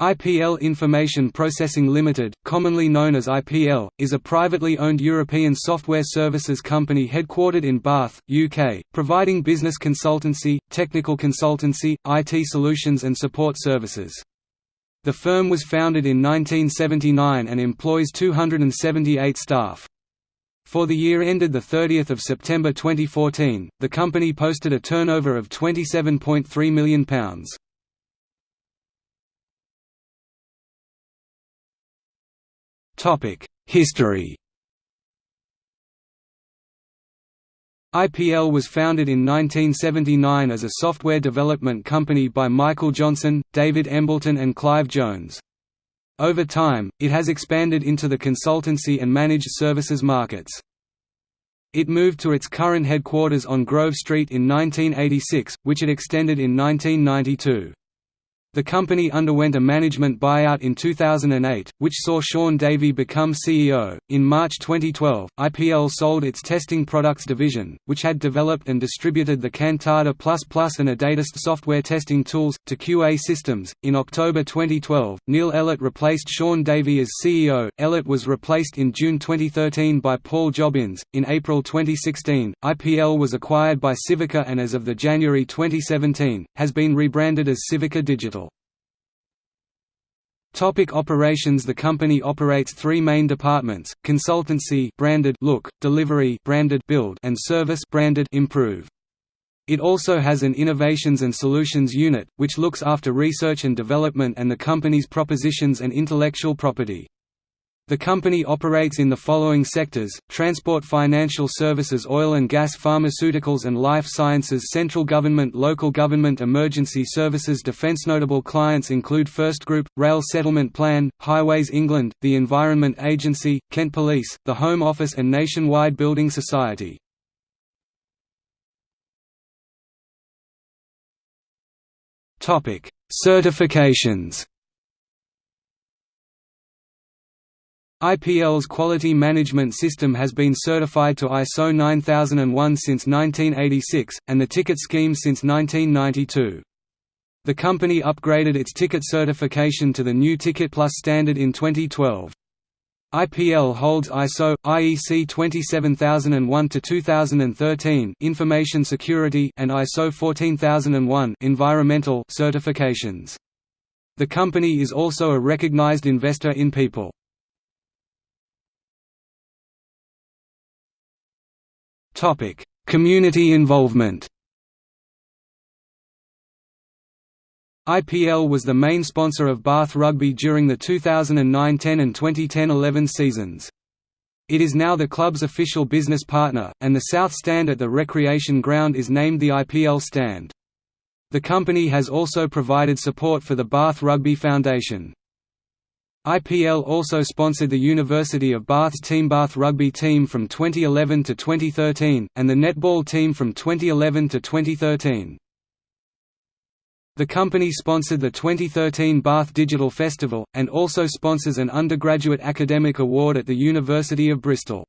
IPL Information Processing Limited, commonly known as IPL, is a privately owned European software services company headquartered in Bath, UK, providing business consultancy, technical consultancy, IT solutions and support services. The firm was founded in 1979 and employs 278 staff. For the year ended 30 September 2014, the company posted a turnover of £27.3 million. History IPL was founded in 1979 as a software development company by Michael Johnson, David Embleton and Clive Jones. Over time, it has expanded into the consultancy and managed services markets. It moved to its current headquarters on Grove Street in 1986, which it extended in 1992. The company underwent a management buyout in 2008, which saw Sean Davey become CEO. In March 2012, IPL sold its testing products division, which had developed and distributed the Cantata and AdaTEST software testing tools, to QA Systems. In October 2012, Neil Ellett replaced Sean Davey as CEO. Ellett was replaced in June 2013 by Paul Jobbins. In April 2016, IPL was acquired by Civica and as of the January 2017, has been rebranded as Civica Digital. Topic operations The company operates three main departments, consultancy branded Look, delivery branded Build and service branded Improve. It also has an Innovations and Solutions unit, which looks after research and development and the company's propositions and intellectual property. The company operates in the following sectors, transport financial services oil and gas pharmaceuticals and life sciences central government local government emergency services defence Notable clients include First Group, Rail Settlement Plan, Highways England, the Environment Agency, Kent Police, the Home Office and Nationwide Building Society. Certifications IPL's quality management system has been certified to ISO 9001 since 1986, and the TickIT scheme since 1992. The company upgraded its TickIT certification to the new TickITplus standard in 2012. IPL holds ISO IEC 27001 to 2013 information security and ISO 14001 environmental certifications. The company is also a recognized investor in people. Community involvement. IPL was the main sponsor of Bath Rugby during the 2009–10 and 2010–11 seasons. It is now the club's official business partner, and the South Stand at the recreation ground is named the IPL Stand. The company has also provided support for the Bath Rugby Foundation. IPL also sponsored the University of Bath rugby team from 2011 to 2013, and the netball team from 2011 to 2013. The company sponsored the 2013 Bath Digital Festival, and also sponsors an undergraduate academic award at the University of Bristol.